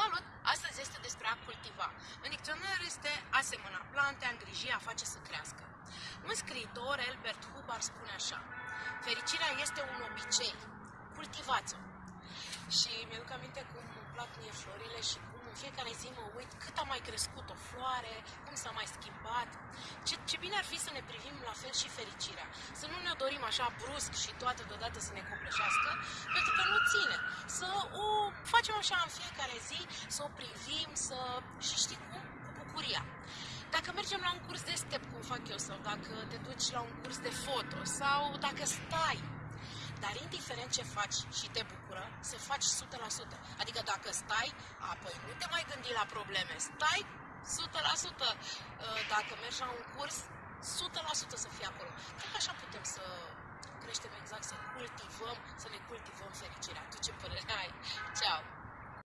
Salut! Astăzi este despre a cultiva. În dicționar este a semăna plante, a îngriji, a face să crească. Un scriitor, Albert Hubbard, spune așa Fericirea este un obicei. Cultivați-o. Și mi-aduc aminte cum îmi plac mie florile și cum în fiecare zi mă uit cât a mai crescut o floare, cum s-a mai schimbat. Ce, ce bine ar fi să ne privim la fel și fericirea. Să nu ne dorim așa brusc și toate deodată să ne copleșească, pentru că nu ține. Să o facem așa în fiecare zi, să o privim, să... și știi cum? Cu bucuria. Dacă mergem la un curs de step, cum fac eu, sau dacă te duci la un curs de foto, sau dacă stai dar indiferent ce faci și te bucură, să faci 100%. Adică dacă stai, apoi nu te mai gândi la probleme. Stai 100%. Dacă mergi la un curs, 100% să fii acolo. Cred că așa putem să creștem exact, să cultivăm, să ne cultivăm